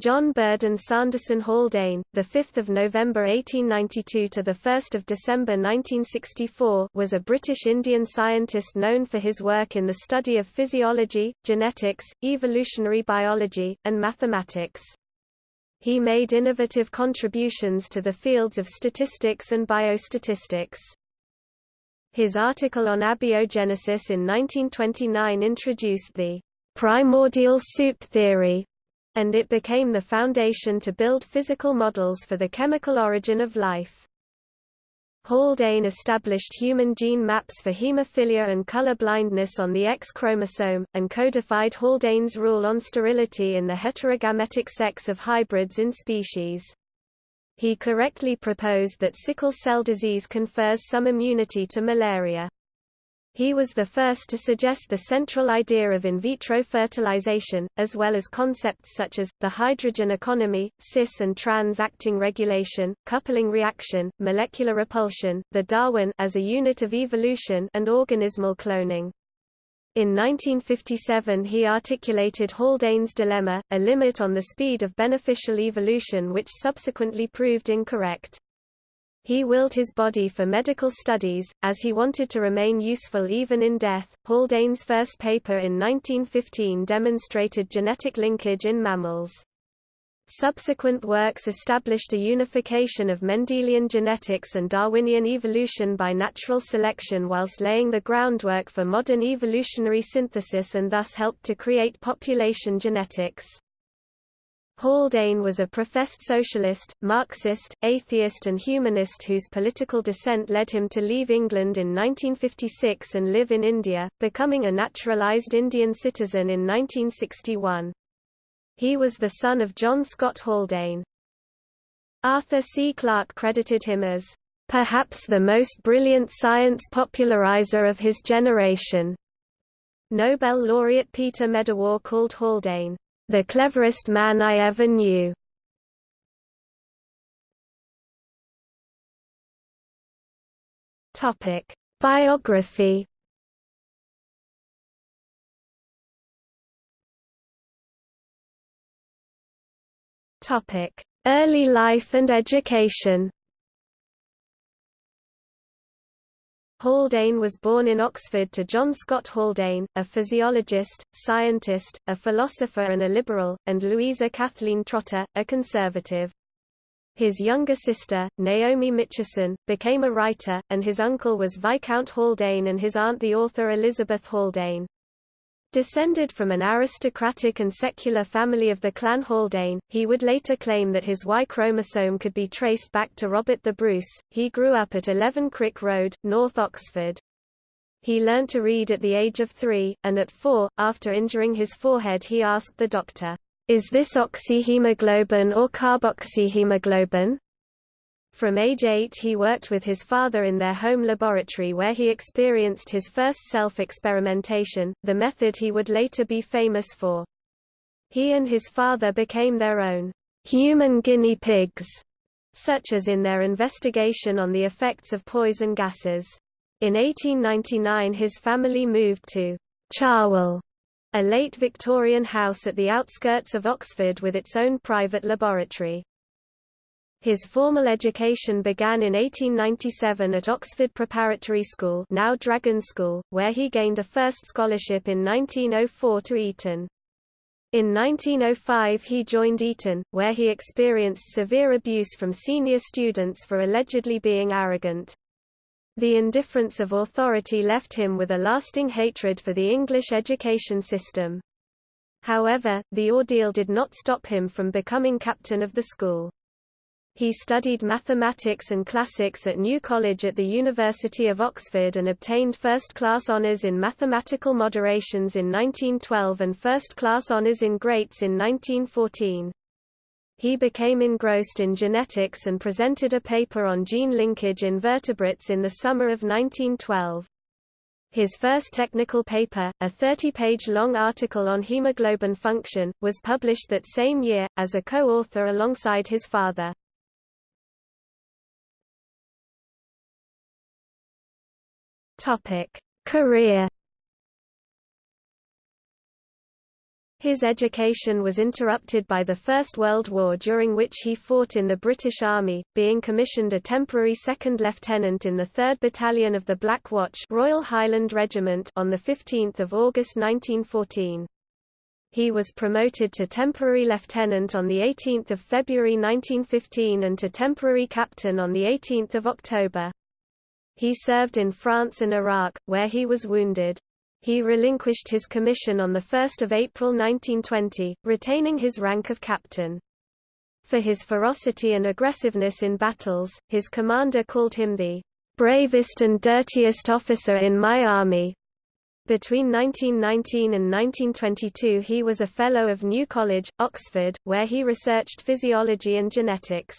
John Burdon Sanderson Haldane, the 5th of November 1892 to the 1st of December 1964, was a British Indian scientist known for his work in the study of physiology, genetics, evolutionary biology, and mathematics. He made innovative contributions to the fields of statistics and biostatistics. His article on abiogenesis in 1929 introduced the primordial soup theory, and it became the foundation to build physical models for the chemical origin of life. Haldane established human gene maps for hemophilia and color blindness on the X chromosome, and codified Haldane's rule on sterility in the heterogametic sex of hybrids in species. He correctly proposed that sickle cell disease confers some immunity to malaria. He was the first to suggest the central idea of in vitro fertilization, as well as concepts such as, the hydrogen economy, cis and trans-acting regulation, coupling reaction, molecular repulsion, the Darwin as a unit of evolution and organismal cloning. In 1957 he articulated Haldane's dilemma, a limit on the speed of beneficial evolution which subsequently proved incorrect. He willed his body for medical studies, as he wanted to remain useful even in death. Haldane's first paper in 1915 demonstrated genetic linkage in mammals. Subsequent works established a unification of Mendelian genetics and Darwinian evolution by natural selection whilst laying the groundwork for modern evolutionary synthesis and thus helped to create population genetics. Haldane was a professed socialist, Marxist, atheist and humanist whose political dissent led him to leave England in 1956 and live in India, becoming a naturalised Indian citizen in 1961. He was the son of John Scott Haldane. Arthur C. Clarke credited him as, "...perhaps the most brilliant science popularizer of his generation." Nobel laureate Peter Medawar called Haldane, the cleverest man I ever knew. Topic: Biography. Topic: Early life and education. Haldane was born in Oxford to John Scott Haldane, a physiologist, scientist, a philosopher and a liberal, and Louisa Kathleen Trotter, a conservative. His younger sister, Naomi Mitchison, became a writer, and his uncle was Viscount Haldane and his aunt the author Elizabeth Haldane. Descended from an aristocratic and secular family of the clan Haldane, he would later claim that his Y chromosome could be traced back to Robert the Bruce. He grew up at 11 Crick Road, North Oxford. He learnt to read at the age of three, and at four, after injuring his forehead he asked the doctor, "'Is this oxyhemoglobin or carboxyhemoglobin?' From age 8 he worked with his father in their home laboratory where he experienced his first self-experimentation, the method he would later be famous for. He and his father became their own human guinea pigs, such as in their investigation on the effects of poison gases. In 1899 his family moved to Cherwell, a late Victorian house at the outskirts of Oxford with its own private laboratory. His formal education began in 1897 at Oxford Preparatory School now Dragon School, where he gained a first scholarship in 1904 to Eton. In 1905 he joined Eton, where he experienced severe abuse from senior students for allegedly being arrogant. The indifference of authority left him with a lasting hatred for the English education system. However, the ordeal did not stop him from becoming captain of the school. He studied mathematics and classics at New College at the University of Oxford and obtained first-class honours in mathematical moderations in 1912 and first-class honours in greats in 1914. He became engrossed in genetics and presented a paper on gene linkage in vertebrates in the summer of 1912. His first technical paper, a 30-page long article on hemoglobin function, was published that same year, as a co-author alongside his father. Topic: Career His education was interrupted by the First World War during which he fought in the British Army, being commissioned a temporary second lieutenant in the 3rd Battalion of the Black Watch Royal Highland Regiment on 15 August 1914. He was promoted to temporary lieutenant on 18 February 1915 and to temporary captain on 18 October. He served in France and Iraq, where he was wounded. He relinquished his commission on 1 April 1920, retaining his rank of captain. For his ferocity and aggressiveness in battles, his commander called him the bravest and dirtiest officer in my army. Between 1919 and 1922 he was a Fellow of New College, Oxford, where he researched physiology and genetics.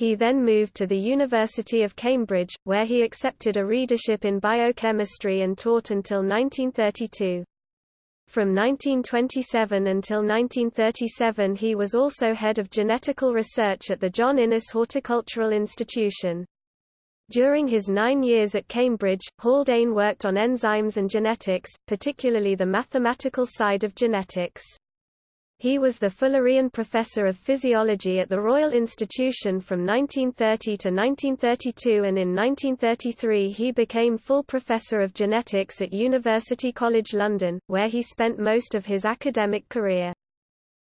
He then moved to the University of Cambridge, where he accepted a readership in biochemistry and taught until 1932. From 1927 until 1937 he was also head of genetical research at the John Innes Horticultural Institution. During his nine years at Cambridge, Haldane worked on enzymes and genetics, particularly the mathematical side of genetics. He was the Fullerian Professor of Physiology at the Royal Institution from 1930 to 1932 and in 1933 he became full Professor of Genetics at University College London, where he spent most of his academic career.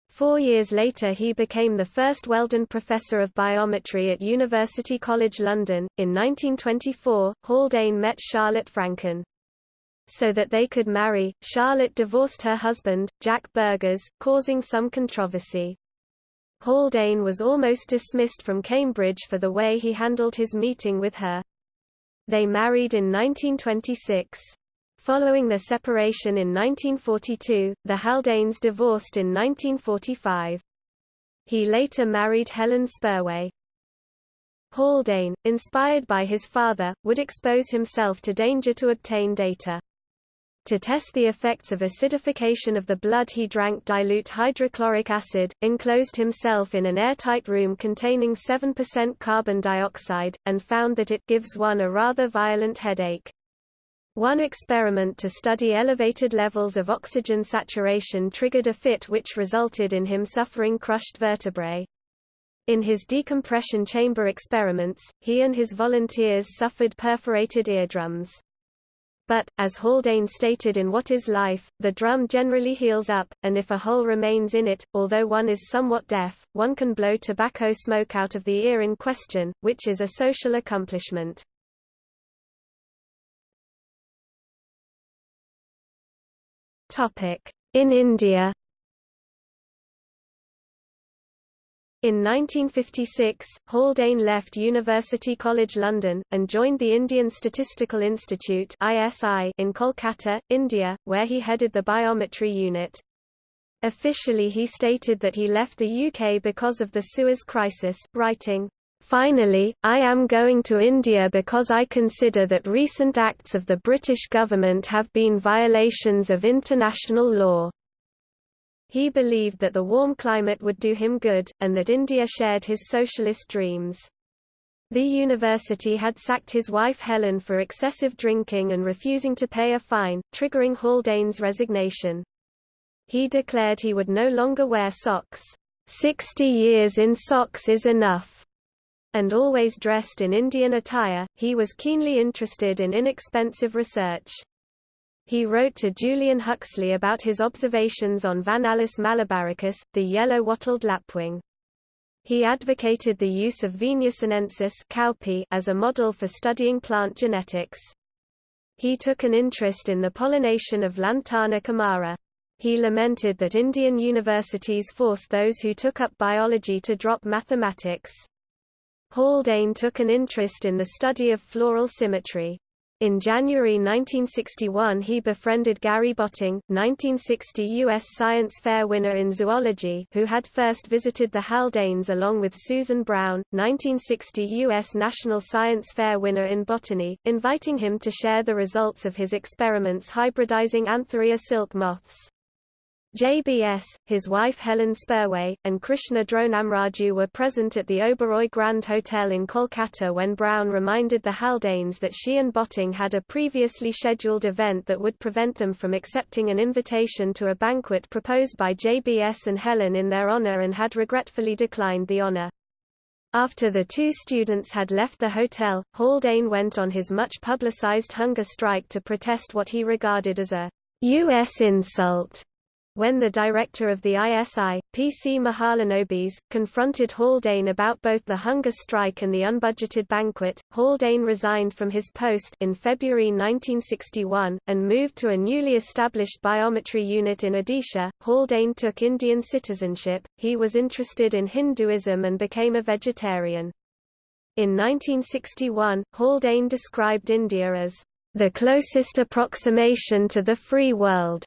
Four years later he became the first Weldon Professor of Biometry at University College London. In 1924, Haldane met Charlotte Franken. So that they could marry, Charlotte divorced her husband, Jack Burghes, causing some controversy. Haldane was almost dismissed from Cambridge for the way he handled his meeting with her. They married in 1926. Following their separation in 1942, the Haldanes divorced in 1945. He later married Helen Spurway. Haldane, inspired by his father, would expose himself to danger to obtain data. To test the effects of acidification of the blood he drank dilute hydrochloric acid, enclosed himself in an airtight room containing 7% carbon dioxide, and found that it gives one a rather violent headache. One experiment to study elevated levels of oxygen saturation triggered a fit which resulted in him suffering crushed vertebrae. In his decompression chamber experiments, he and his volunteers suffered perforated eardrums. But, as Haldane stated in What is Life, the drum generally heals up, and if a hole remains in it, although one is somewhat deaf, one can blow tobacco smoke out of the ear in question, which is a social accomplishment. In India In 1956, Haldane left University College London, and joined the Indian Statistical Institute in Kolkata, India, where he headed the biometry unit. Officially he stated that he left the UK because of the Suez Crisis, writing, Finally, I am going to India because I consider that recent acts of the British government have been violations of international law. He believed that the warm climate would do him good, and that India shared his socialist dreams. The university had sacked his wife Helen for excessive drinking and refusing to pay a fine, triggering Haldane's resignation. He declared he would no longer wear socks. Sixty years in socks is enough. And always dressed in Indian attire, he was keenly interested in inexpensive research. He wrote to Julian Huxley about his observations on Vanellus malabaricus, the yellow wattled lapwing. He advocated the use of Venus sinensis as a model for studying plant genetics. He took an interest in the pollination of Lantana camara. He lamented that Indian universities forced those who took up biology to drop mathematics. Haldane took an interest in the study of floral symmetry. In January 1961 he befriended Gary Botting, 1960 U.S. Science Fair winner in zoology who had first visited the Haldanes along with Susan Brown, 1960 U.S. National Science Fair winner in botany, inviting him to share the results of his experiments hybridizing Antheraea silk moths. JBS, his wife Helen Spurway, and Krishna Dronamraju were present at the Oberoi Grand Hotel in Kolkata when Brown reminded the Haldanes that she and Botting had a previously scheduled event that would prevent them from accepting an invitation to a banquet proposed by JBS and Helen in their honour and had regretfully declined the honour. After the two students had left the hotel, Haldane went on his much publicized hunger strike to protest what he regarded as a U.S. insult when the director of the ISI, P.C. Mahalanobis, confronted Haldane about both the hunger strike and the unbudgeted banquet, Haldane resigned from his post in February 1961, and moved to a newly established biometry unit in Odisha. Haldane took Indian citizenship, he was interested in Hinduism and became a vegetarian. In 1961, Haldane described India as the closest approximation to the free world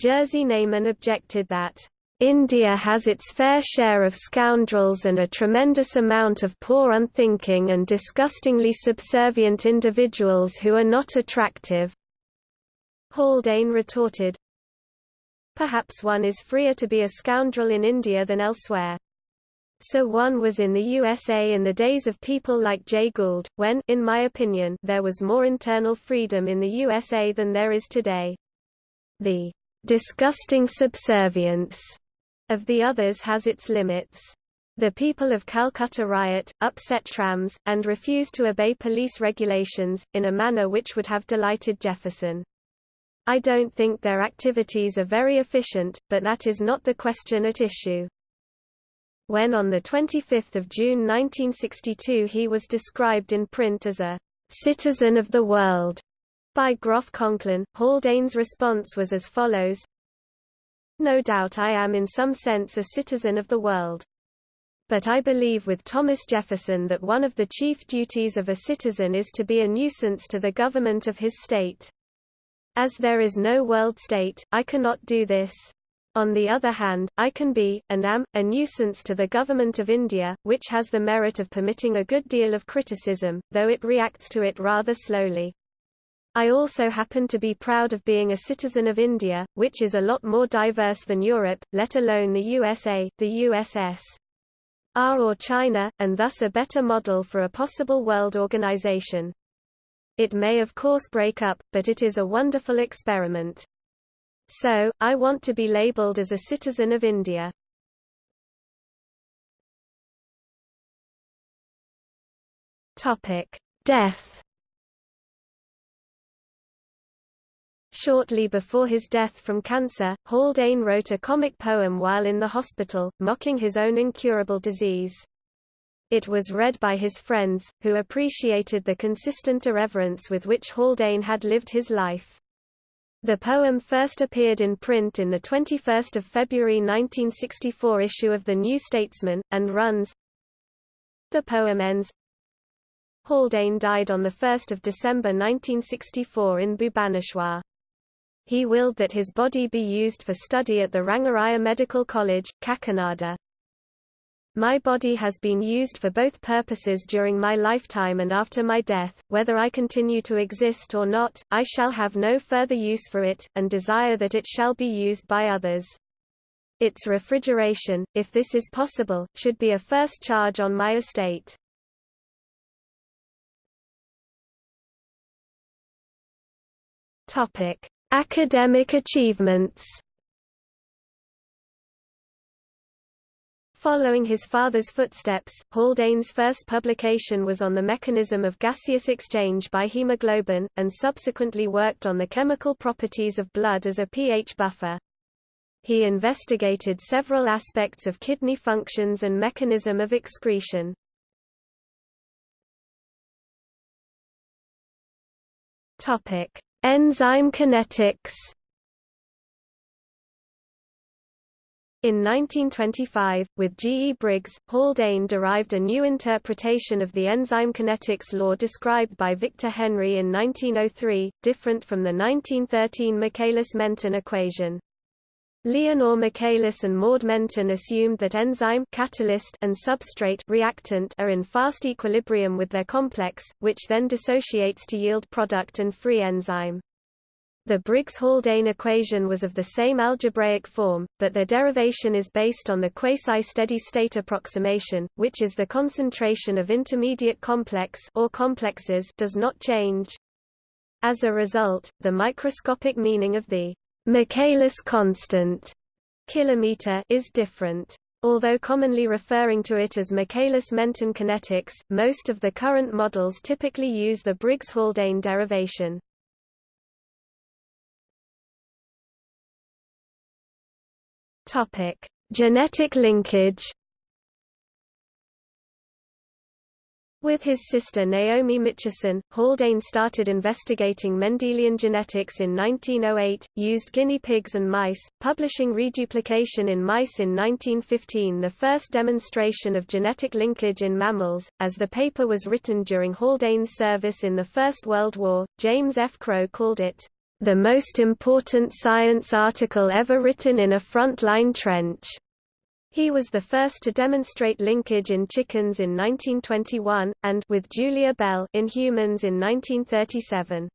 Jerzy Neyman objected that, "...India has its fair share of scoundrels and a tremendous amount of poor unthinking and disgustingly subservient individuals who are not attractive." Haldane retorted, Perhaps one is freer to be a scoundrel in India than elsewhere. So one was in the USA in the days of people like Jay Gould, when in my opinion, there was more internal freedom in the USA than there is today. The disgusting subservience of the others has its limits. The people of Calcutta riot, upset trams, and refuse to obey police regulations, in a manner which would have delighted Jefferson. I don't think their activities are very efficient, but that is not the question at issue. When on 25 June 1962 he was described in print as a citizen of the world, by Groff Conklin, Haldane's response was as follows No doubt I am in some sense a citizen of the world. But I believe with Thomas Jefferson that one of the chief duties of a citizen is to be a nuisance to the government of his state. As there is no world state, I cannot do this. On the other hand, I can be, and am, a nuisance to the government of India, which has the merit of permitting a good deal of criticism, though it reacts to it rather slowly. I also happen to be proud of being a citizen of India, which is a lot more diverse than Europe, let alone the USA, the USSR or China, and thus a better model for a possible world organization. It may of course break up, but it is a wonderful experiment. So, I want to be labeled as a citizen of India. Death Shortly before his death from cancer, Haldane wrote a comic poem while in the hospital, mocking his own incurable disease. It was read by his friends, who appreciated the consistent irreverence with which Haldane had lived his life. The poem first appeared in print in the 21 February 1964 issue of The New Statesman, and runs The poem ends Haldane died on 1 December 1964 in Bhubaneswar. He willed that his body be used for study at the Rangaraya Medical College, Kakinada. My body has been used for both purposes during my lifetime and after my death, whether I continue to exist or not, I shall have no further use for it, and desire that it shall be used by others. Its refrigeration, if this is possible, should be a first charge on my estate. Academic achievements Following his father's footsteps, Haldane's first publication was on the mechanism of gaseous exchange by hemoglobin, and subsequently worked on the chemical properties of blood as a pH buffer. He investigated several aspects of kidney functions and mechanism of excretion. Enzyme kinetics In 1925, with G. E. Briggs, Haldane derived a new interpretation of the enzyme kinetics law described by Victor Henri in 1903, different from the 1913 Michaelis-Menten equation. Leonor Michaelis and Maud Menten assumed that enzyme catalyst and substrate reactant are in fast equilibrium with their complex, which then dissociates to yield product and free enzyme. The Briggs-Haldane equation was of the same algebraic form, but their derivation is based on the quasi-steady-state approximation, which is the concentration of intermediate complex or complexes does not change. As a result, the microscopic meaning of the Michaelis constant kilometer is different. Although commonly referring to it as Michaelis-Menten kinetics, most of the current models typically use the Briggs-Haldane derivation. Topic: Genetic linkage. With his sister Naomi Mitchison, Haldane started investigating Mendelian genetics in 1908, used guinea pigs and mice, publishing reduplication in mice in 1915 the first demonstration of genetic linkage in mammals. As the paper was written during Haldane's service in the First World War, James F. Crow called it, the most important science article ever written in a front-line trench. He was the first to demonstrate linkage in chickens in 1921, and with Julia Bell in humans in 1937.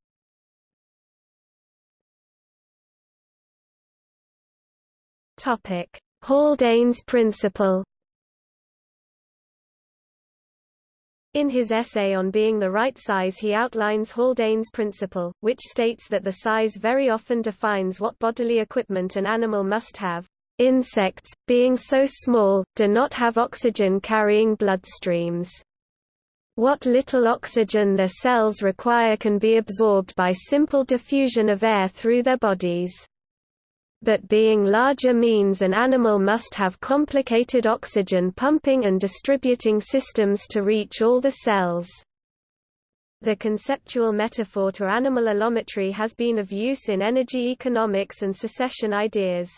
Topic: Haldane's principle In his essay on being the right size he outlines Haldane's principle, which states that the size very often defines what bodily equipment an animal must have. Insects, being so small, do not have oxygen-carrying bloodstreams. What little oxygen their cells require can be absorbed by simple diffusion of air through their bodies but being larger means an animal must have complicated oxygen pumping and distributing systems to reach all the cells. The conceptual metaphor to animal allometry has been of use in energy economics and succession ideas.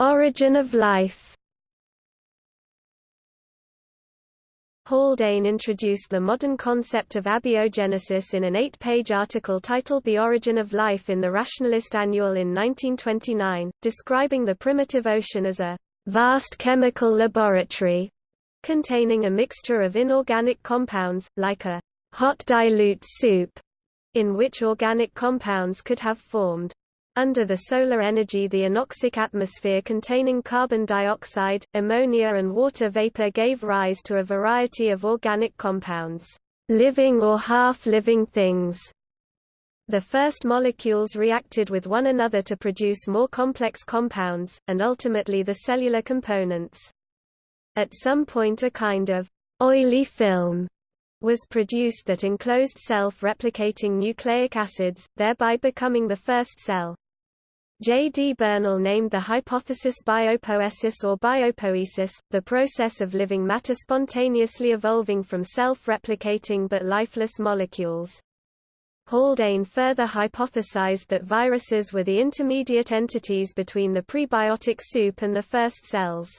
Origin of life Haldane introduced the modern concept of abiogenesis in an eight-page article titled The Origin of Life in the Rationalist Annual in 1929, describing the primitive ocean as a vast chemical laboratory containing a mixture of inorganic compounds, like a hot dilute soup, in which organic compounds could have formed. Under the solar energy the anoxic atmosphere containing carbon dioxide, ammonia and water vapor gave rise to a variety of organic compounds, living or half-living things. The first molecules reacted with one another to produce more complex compounds, and ultimately the cellular components. At some point a kind of oily film was produced that enclosed self-replicating nucleic acids, thereby becoming the first cell. J. D. Bernal named the hypothesis biopoiesis or biopoesis, the process of living matter spontaneously evolving from self-replicating but lifeless molecules. Haldane further hypothesized that viruses were the intermediate entities between the prebiotic soup and the first cells.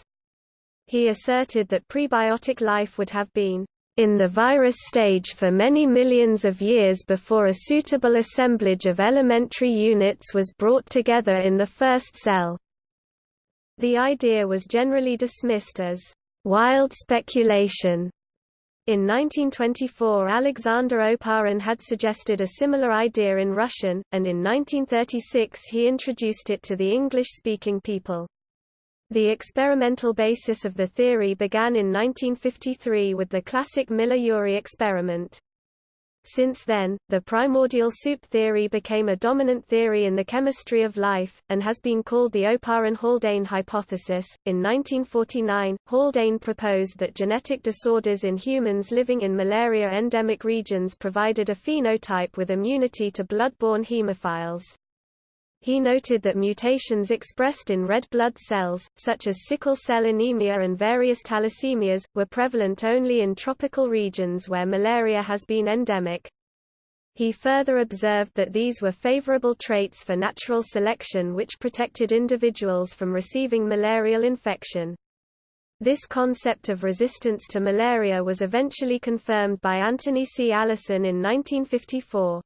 He asserted that prebiotic life would have been in the virus stage for many millions of years before a suitable assemblage of elementary units was brought together in the first cell. The idea was generally dismissed as wild speculation. In 1924 Alexander Oparin had suggested a similar idea in Russian, and in 1936 he introduced it to the English-speaking people. The experimental basis of the theory began in 1953 with the classic Miller-Urey experiment. Since then, the primordial soup theory became a dominant theory in the chemistry of life, and has been called the Oparin-Haldane hypothesis. In 1949, Haldane proposed that genetic disorders in humans living in malaria endemic regions provided a phenotype with immunity to blood-borne hemophiles. He noted that mutations expressed in red blood cells, such as sickle cell anemia and various thalassemias, were prevalent only in tropical regions where malaria has been endemic. He further observed that these were favorable traits for natural selection which protected individuals from receiving malarial infection. This concept of resistance to malaria was eventually confirmed by Anthony C. Allison in 1954.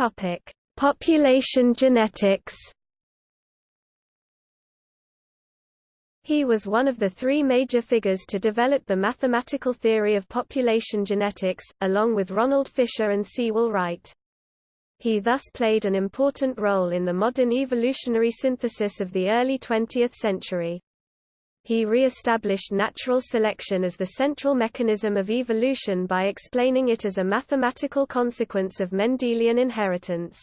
Topic: Population genetics. He was one of the three major figures to develop the mathematical theory of population genetics, along with Ronald Fisher and Sewall Wright. He thus played an important role in the modern evolutionary synthesis of the early 20th century. He re-established natural selection as the central mechanism of evolution by explaining it as a mathematical consequence of Mendelian inheritance.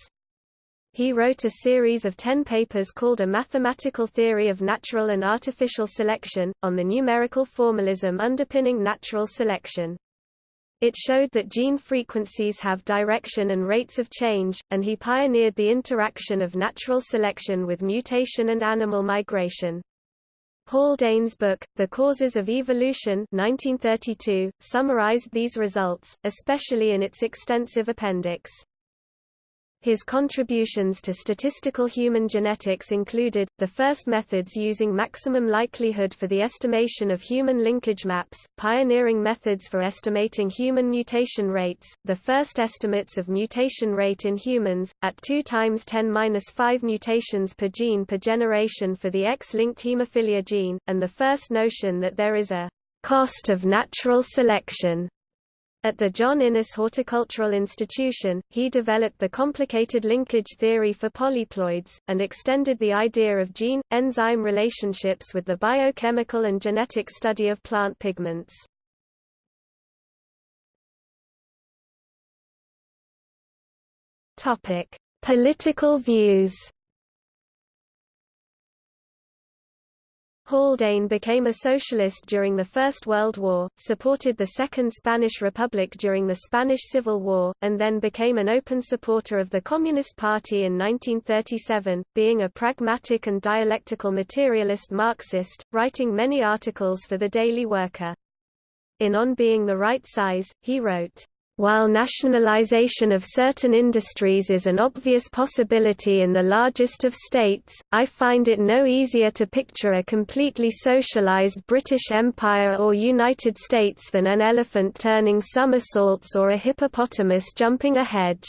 He wrote a series of ten papers called A Mathematical Theory of Natural and Artificial Selection, on the numerical formalism underpinning natural selection. It showed that gene frequencies have direction and rates of change, and he pioneered the interaction of natural selection with mutation and animal migration. Haldane's book, The Causes of Evolution 1932, summarized these results, especially in its extensive appendix. His contributions to statistical human genetics included, the first methods using maximum likelihood for the estimation of human linkage maps, pioneering methods for estimating human mutation rates, the first estimates of mutation rate in humans, at 2 times 10-5 mutations per gene per generation for the X-linked hemophilia gene, and the first notion that there is a cost of natural selection at the John Innes Horticultural Institution, he developed the complicated linkage theory for polyploids, and extended the idea of gene-enzyme relationships with the biochemical and genetic study of plant pigments. Political views Haldane became a socialist during the First World War, supported the Second Spanish Republic during the Spanish Civil War, and then became an open supporter of the Communist Party in 1937, being a pragmatic and dialectical materialist Marxist, writing many articles for the Daily Worker. In On Being the Right Size, he wrote, while nationalization of certain industries is an obvious possibility in the largest of states, I find it no easier to picture a completely socialized British Empire or United States than an elephant turning somersaults or a hippopotamus jumping a hedge.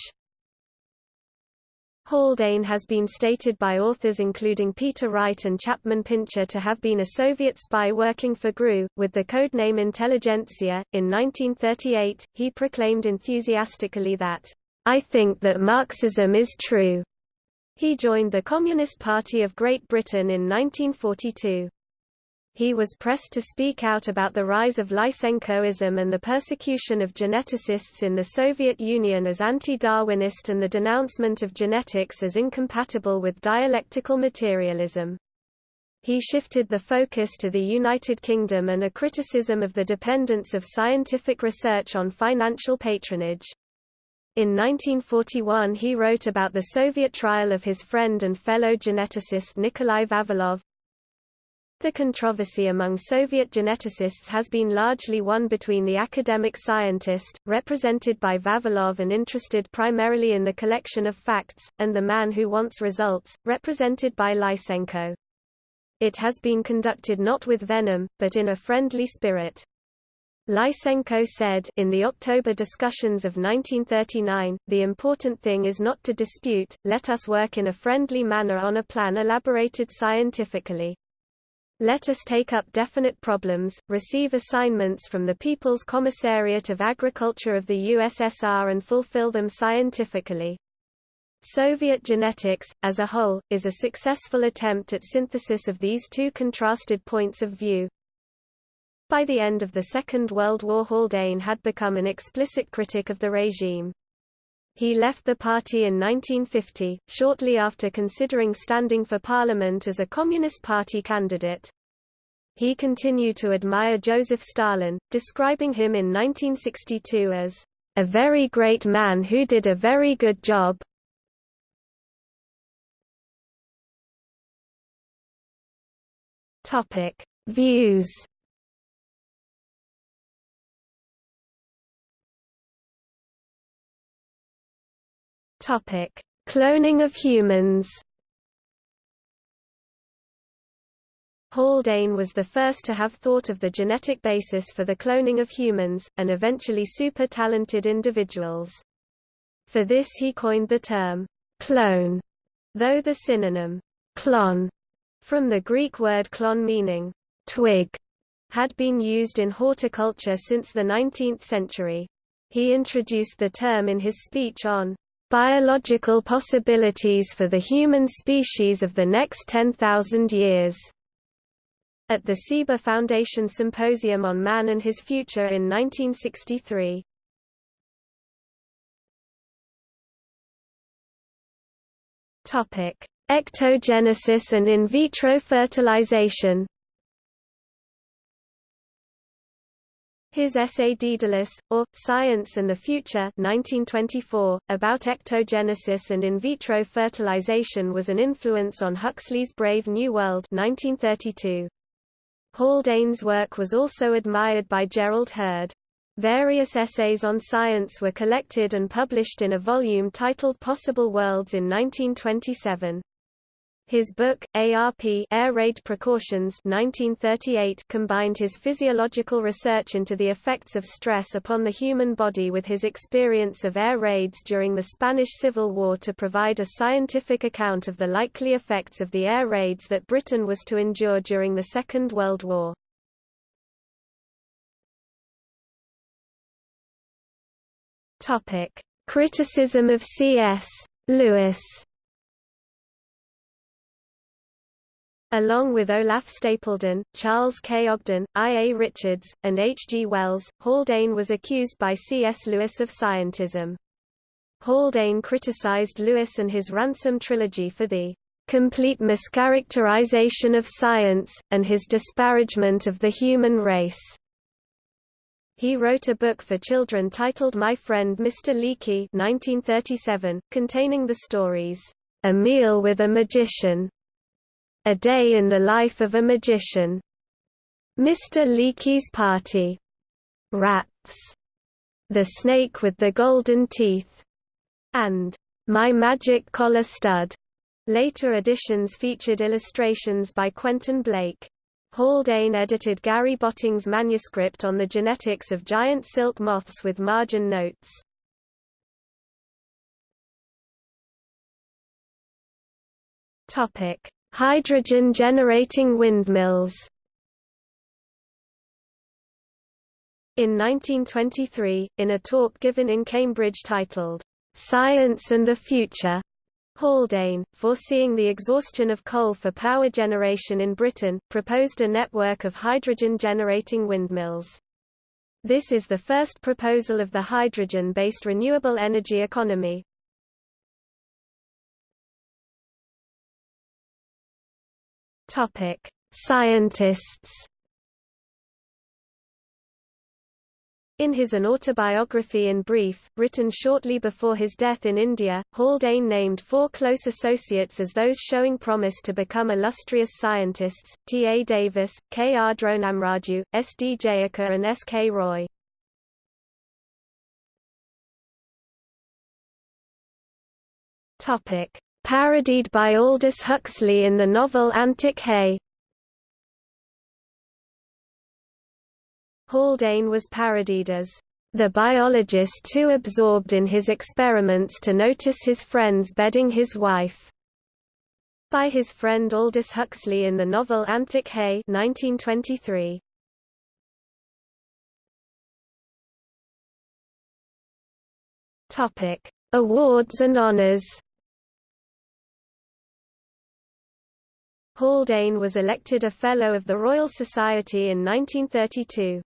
Haldane has been stated by authors including Peter Wright and Chapman Pincher to have been a Soviet spy working for GRU, with the codename Intelligentsia. In 1938, he proclaimed enthusiastically that, I think that Marxism is true. He joined the Communist Party of Great Britain in 1942 he was pressed to speak out about the rise of Lysenkoism and the persecution of geneticists in the Soviet Union as anti-Darwinist and the denouncement of genetics as incompatible with dialectical materialism. He shifted the focus to the United Kingdom and a criticism of the dependence of scientific research on financial patronage. In 1941 he wrote about the Soviet trial of his friend and fellow geneticist Nikolai Vavilov, the controversy among Soviet geneticists has been largely one between the academic scientist, represented by Vavilov and interested primarily in the collection of facts, and the man who wants results, represented by Lysenko. It has been conducted not with venom, but in a friendly spirit. Lysenko said in the October discussions of 1939, the important thing is not to dispute, let us work in a friendly manner on a plan elaborated scientifically. Let us take up definite problems, receive assignments from the People's Commissariat of Agriculture of the USSR and fulfill them scientifically. Soviet genetics, as a whole, is a successful attempt at synthesis of these two contrasted points of view. By the end of the Second World War Haldane had become an explicit critic of the regime. He left the party in 1950, shortly after considering standing for parliament as a Communist Party candidate. He continued to admire Joseph Stalin, describing him in 1962 as a very great man who did a very good job. Topic: Views Topic: Cloning of humans. Haldane was the first to have thought of the genetic basis for the cloning of humans, and eventually super-talented individuals. For this he coined the term, clone, though the synonym, clon, from the Greek word klon meaning, twig had been used in horticulture since the 19th century. He introduced the term in his speech on biological possibilities for the human species of the next 10,000 years at the Ciba Foundation Symposium on Man and His Future in 1963. Topic: Ectogenesis and in vitro fertilization. His essay Daedalus, or, Science and the Future 1924, about ectogenesis and in vitro fertilization was an influence on Huxley's Brave New World 1932. Haldane's work was also admired by Gerald Heard. Various essays on science were collected and published in a volume titled Possible Worlds in 1927. His book, ARP Air Raid Precautions 1938 combined his physiological research into the effects of stress upon the human body with his experience of air raids during the Spanish Civil War to provide a scientific account of the likely effects of the air raids that Britain was to endure during the Second World War. Criticism of C.S. Lewis. Along with Olaf Stapledon, Charles K. Ogden, I. A. Richards, and H. G. Wells, Haldane was accused by C. S. Lewis of scientism. Haldane criticized Lewis and his Ransom trilogy for the complete mischaracterization of science, and his disparagement of the human race. He wrote a book for children titled My Friend Mr. Leakey 1937, containing the stories, A Meal with a Magician, A Day in the Life of a Magician, Mr. Leakey's Party, Rats, The Snake with the Golden Teeth, and My Magic Collar Stud. Later editions featured illustrations by Quentin Blake. Haldane edited Gary Botting's manuscript on the genetics of giant silk moths with margin notes. Topic: Hydrogen generating windmills. In 1923, in a talk given in Cambridge titled, Science and the Future, Haldane, foreseeing the exhaustion of coal for power generation in Britain, proposed a network of hydrogen-generating windmills. This is the first proposal of the hydrogen-based renewable energy economy. Scientists In his An Autobiography in Brief, written shortly before his death in India, Haldane named four close associates as those showing promise to become illustrious scientists, T. A. Davis, K. R. Dronamraju, S. D. Jayakar and S. K. Roy. Parodied by Aldous Huxley in the novel Antic Hay Haldane was parodied as the biologist too absorbed in his experiments to notice his friends bedding his wife by his friend Aldous Huxley in the novel Antic Hay 1923. Topic: Awards and honors. Haldane was elected a Fellow of the Royal Society in 1932.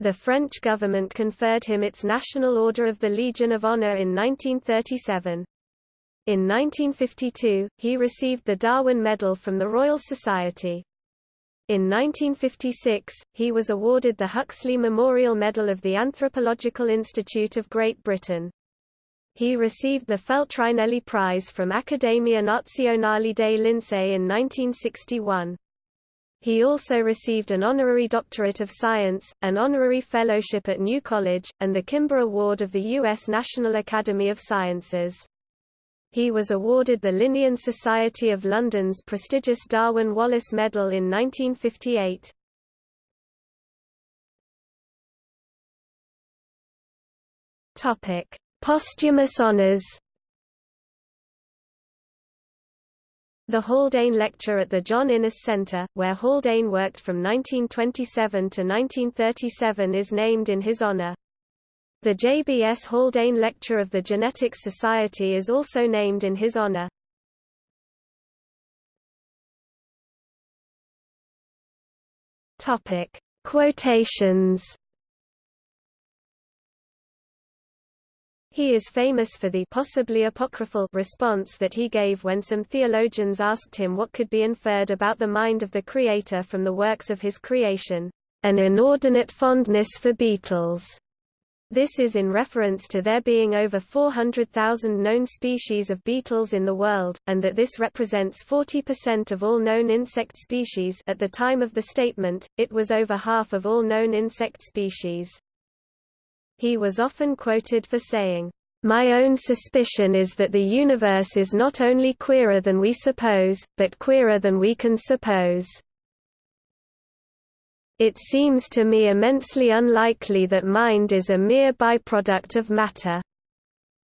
The French government conferred him its National Order of the Legion of Honor in 1937. In 1952, he received the Darwin Medal from the Royal Society. In 1956, he was awarded the Huxley Memorial Medal of the Anthropological Institute of Great Britain. He received the Feltrinelli Prize from Accademia Nazionale dei Lincei in 1961. He also received an honorary doctorate of science, an honorary fellowship at New College, and the Kimber Award of the U.S. National Academy of Sciences. He was awarded the Linnean Society of London's prestigious Darwin Wallace Medal in 1958. Posthumous honours The Haldane Lecture at the John Innes Centre, where Haldane worked from 1927 to 1937 is named in his honour. The J.B.S. Haldane Lecture of the Genetics Society is also named in his. Topic: Quotations. He is famous for the possibly apocryphal response that he gave when some theologians asked him what could be inferred about the mind of the Creator from the works of his creation, an inordinate fondness for beetles. This is in reference to there being over 400,000 known species of beetles in the world, and that this represents 40% of all known insect species at the time of the statement, it was over half of all known insect species. He was often quoted for saying, "...my own suspicion is that the universe is not only queerer than we suppose, but queerer than we can suppose." It seems to me immensely unlikely that mind is a mere byproduct of matter.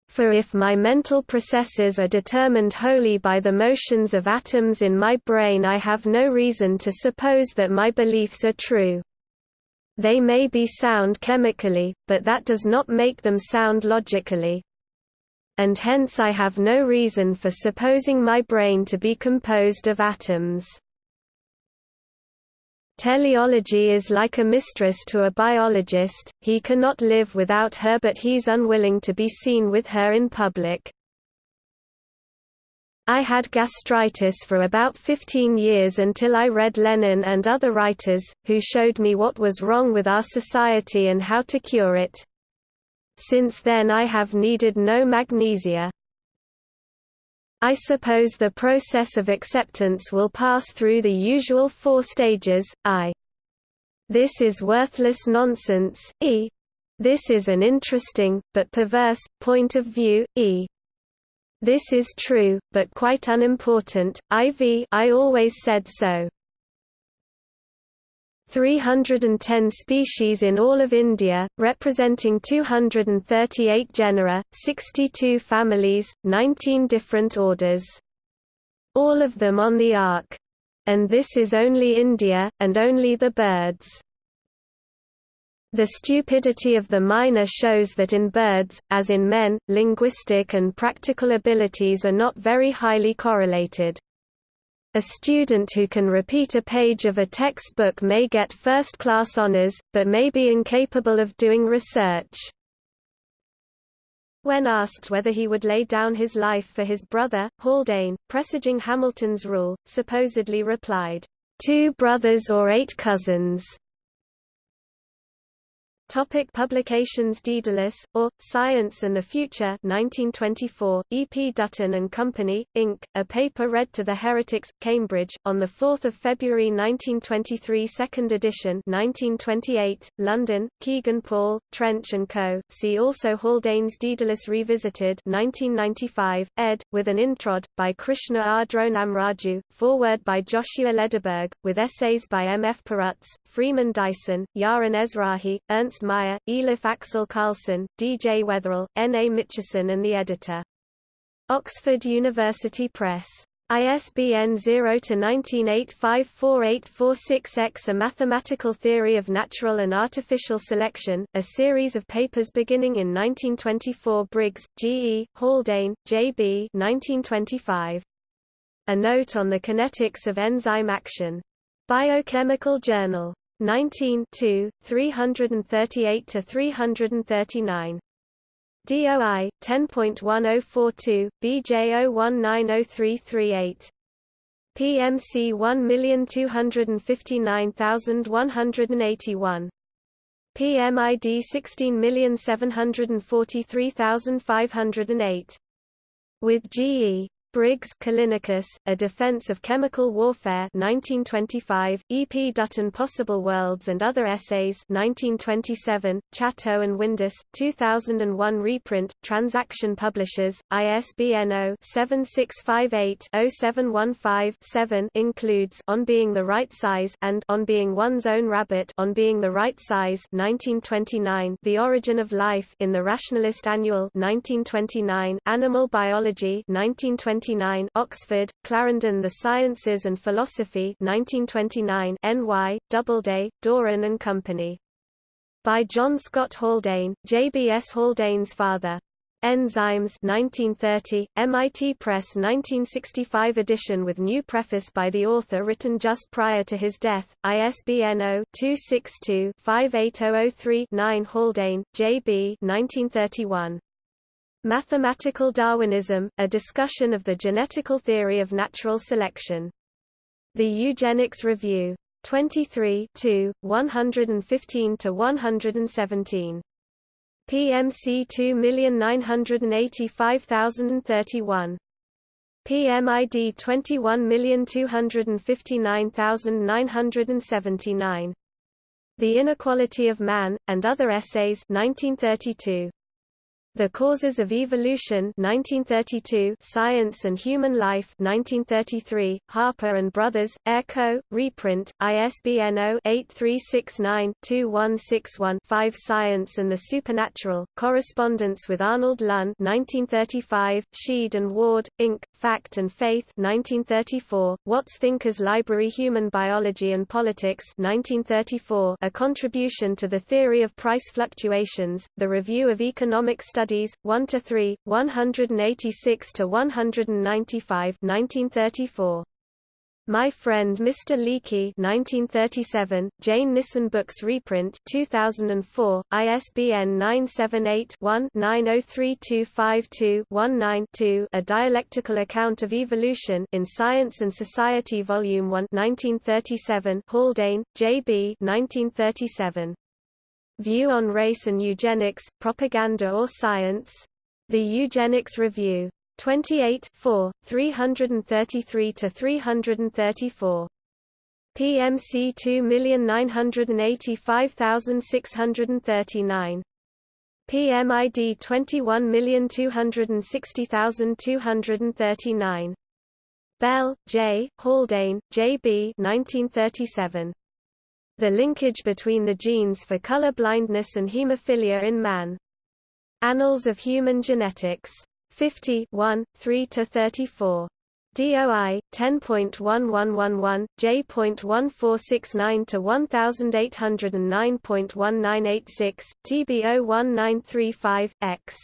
For if my mental processes are determined wholly by the motions of atoms in my brain I have no reason to suppose that my beliefs are true. They may be sound chemically, but that does not make them sound logically. And hence I have no reason for supposing my brain to be composed of atoms. Teleology is like a mistress to a biologist, he cannot live without her but he's unwilling to be seen with her in public. I had gastritis for about 15 years until I read Lenin and other writers, who showed me what was wrong with our society and how to cure it. Since then I have needed no magnesia. I suppose the process of acceptance will pass through the usual four stages, I. This is worthless nonsense, e. This is an interesting, but perverse, point of view, e. This is true, but quite unimportant, IV I always said so. 310 species in all of India, representing 238 genera, 62 families, 19 different orders. All of them on the Ark. And this is only India, and only the birds. The stupidity of the mynah shows that in birds, as in men, linguistic and practical abilities are not very highly correlated. A student who can repeat a page of a textbook may get first-class honors, but may be incapable of doing research. When asked whether he would lay down his life for his brother, Haldane, presaging Hamilton's rule, supposedly replied, two brothers or eight cousins. Topic publications Daedalus, or, Science and the Future 1924, E. P. Dutton and Company, Inc., a paper read to the Heretics, Cambridge, on 4 February 1923 second edition 1928, London, Kegan Paul, Trench & Co., see also Haldane's Daedalus Revisited 1995, ed., with an introd, by Krishna R. Dronamraju, foreword by Joshua Lederberg, with essays by M. F. Perutz, Freeman Dyson, Yaron Ezrahi, Ernst Ernst Mayr, Elof Axel Carlson, D. J. Weatherall, N. A. Mitchison and the editor. Oxford University Press. ISBN 0-19854846-X A Mathematical Theory of Natural and Artificial Selection, a series of papers beginning in 1924 Briggs, G. E., Haldane, J. B. 1925. A Note on the Kinetics of Enzyme Action. Biochemical Journal. 19 338 to 339. DOI 10.1042 BJ019038 PMC 1259181 PMID 16743508 with GE Briggs Callinicus, A Defense of Chemical Warfare 1925, E. P. Dutton Possible Worlds and Other Essays 1927, Chatto and Windus, 2001 reprint, Transaction Publishers, ISBN 0-7658-0715-7 includes On Being the Right Size and On Being One's Own Rabbit On Being the Right Size 1929, The Origin of Life in the Rationalist Annual 1929, Animal Biology 1929 1929 Oxford, Clarendon The Sciences and Philosophy 1929 NY, Doubleday, Doran and Company. By John Scott Haldane, J.B.S. Haldane's father. Enzymes 1930, MIT Press 1965 edition with new preface by the author written just prior to his death, ISBN 0-262-58003-9 Haldane, J.B. 1931. Mathematical Darwinism, a discussion of the genetical theory of natural selection. The Eugenics Review. 23 115–117. PMC 2985031. PMID 21259979. The Inequality of Man, and Other Essays 1932. The Causes of Evolution 1932, Science and Human Life 1933, Harper and Brothers, Ayer Co., reprint, ISBN 0-8369-2161-5 Science and the Supernatural, Correspondence with Arnold Lunn 1935, Sheed and Ward, Inc., Fact and Faith 1934, Watts Thinkers Library Human Biology and Politics 1934, A Contribution to the Theory of Price Fluctuations, The Review of Economic Studies Studies, 1–3, 186–195 1934. My Friend Mr. Leakey 1937, Jane Nissen Books reprint 2004, ISBN 978-1-903252-19-2 A Dialectical Account of Evolution in Science and Society Volume 1 1937 Haldane, J.B. 1937. View on Race and Eugenics, Propaganda or Science? The Eugenics Review. 28 4, 333–334. PMC 2985639. PMID 21260239. Bell, J., Haldane, J. B. 1937. The linkage between the genes for color blindness and hemophilia in man. Annals of Human Genetics. 50 1, 3–34. DOI 10.1111 J.1469 to 1809.1986 TBO 1935 X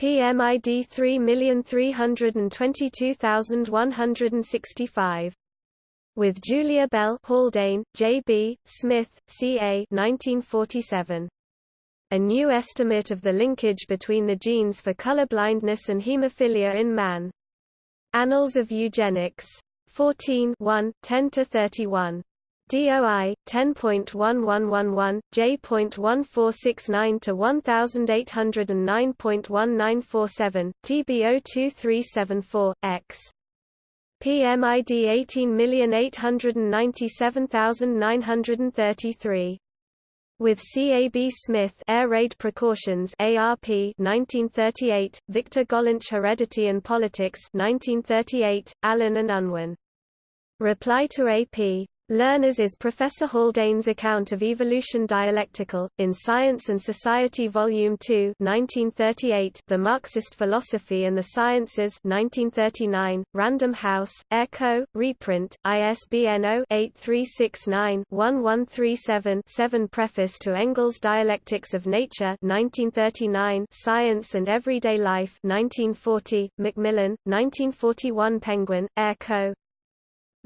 PMID 3322165 with Julia Bell Haldane, J.B., Smith, C.A. 1947. A new estimate of the linkage between the genes for color blindness and hemophilia in man. Annals of Eugenics. 14 1, 10–31. DOI 10.1111 J.1469 to 1809.1947 TBO 2374 X PMID 18897933. With C. A. B. Smith Air Raid Precautions ARP 1938, Victor Gollancz Heredity and Politics 1938, Allen and Unwin. Reply to A.P. Lerner's is Professor Haldane's account of evolution dialectical, in Science and Society Volume 2 1938, The Marxist Philosophy and the Sciences 1939, Random House, Ayer Co., reprint, ISBN 0-8369-1137-7 Preface to Engels' Dialectics of Nature 1939, Science and Everyday Life 1940, Macmillan, 1941 Penguin, Ayer Co.,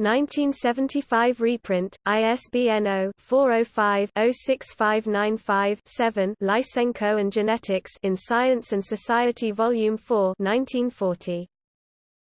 1975 reprint, ISBN 0-405-06595-7 Lysenko and Genetics in Science and Society Volume 4 1940.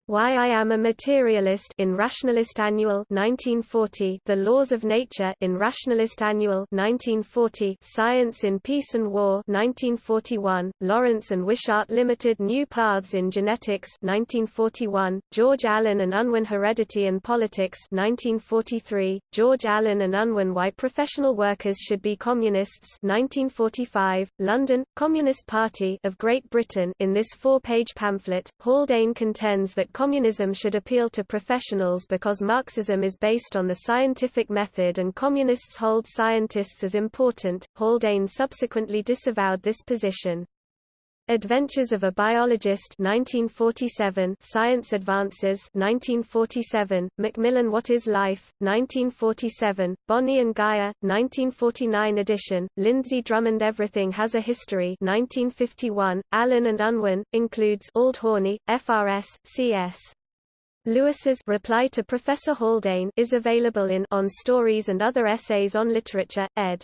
Why I Am a Materialist in Rationalist Annual 1940 The Laws of Nature in Rationalist Annual 1940 Science in Peace and War 1941 Lawrence and Wishart Limited New Paths in Genetics 1941 George Allen and Unwin Heredity and Politics 1943 George Allen and Unwin Why Professional Workers Should Be Communists 1945 London Communist Party of Great Britain. In this four-page pamphlet Haldane contends that communism should appeal to professionals because Marxism is based on the scientific method and communists hold scientists as important. Haldane subsequently disavowed this position. Adventures of a Biologist 1947 Science Advances 1947 Macmillan What is Life 1947 Boni and Gaer 1949 edition. Lindsay Drummond Everything Has a History 1951 Allen and Unwin includes Old Horney FRS CS Lewis's reply to Professor Haldane is available in On Stories and Other Essays on Literature, ed.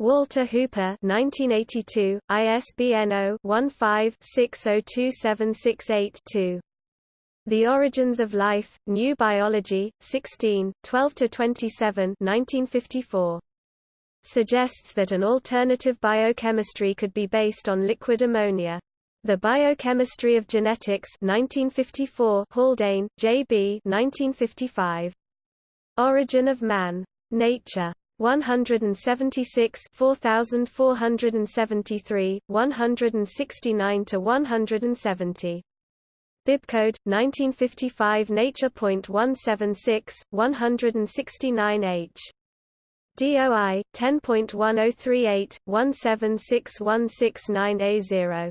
Walter Hooper 1982, ISBN 0-15-602768-2. The Origins of Life, New Biology, 16, 12–27 1954. Suggests that an alternative biochemistry could be based on liquid ammonia. The Biochemistry of Genetics 1954 Haldane, J.B. 1955. Origin of Man. Nature. 176 4473 169 to 170 Bibcode 1955 Nature.176 169H DOI 10.1038 176169A0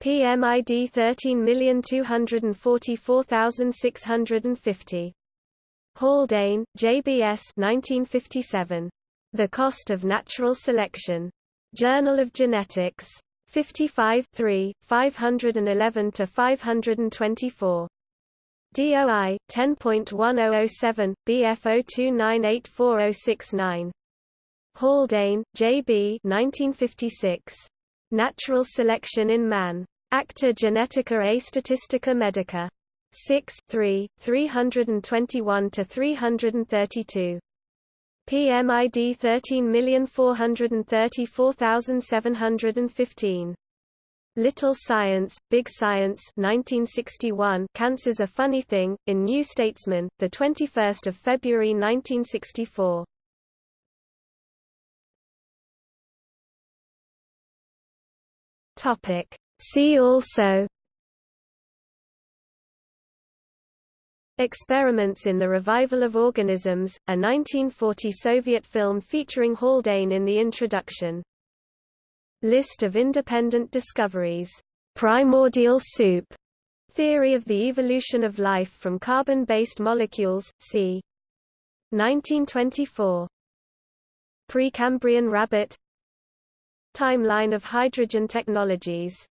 PMID 13244650 Haldane, JBS 1957. The Cost of Natural Selection. Journal of Genetics. 55 3, 511–524. DOI 10.1007 BF0298469. Haldane, J.B. 1956. Natural Selection in Man. Acta Genetica a Statistica Medica. 6 3, 321 to 332. PMID 13434715. Little Science, Big Science 1961 Cancer's a Funny Thing, in New Statesman, 21 February 1964. See also Experiments in the Revival of Organisms, a 1940 Soviet film featuring Haldane in the introduction. List of independent discoveries. Primordial soup. Theory of the evolution of life from carbon-based molecules, c. 1924. Precambrian rabbit Timeline of hydrogen technologies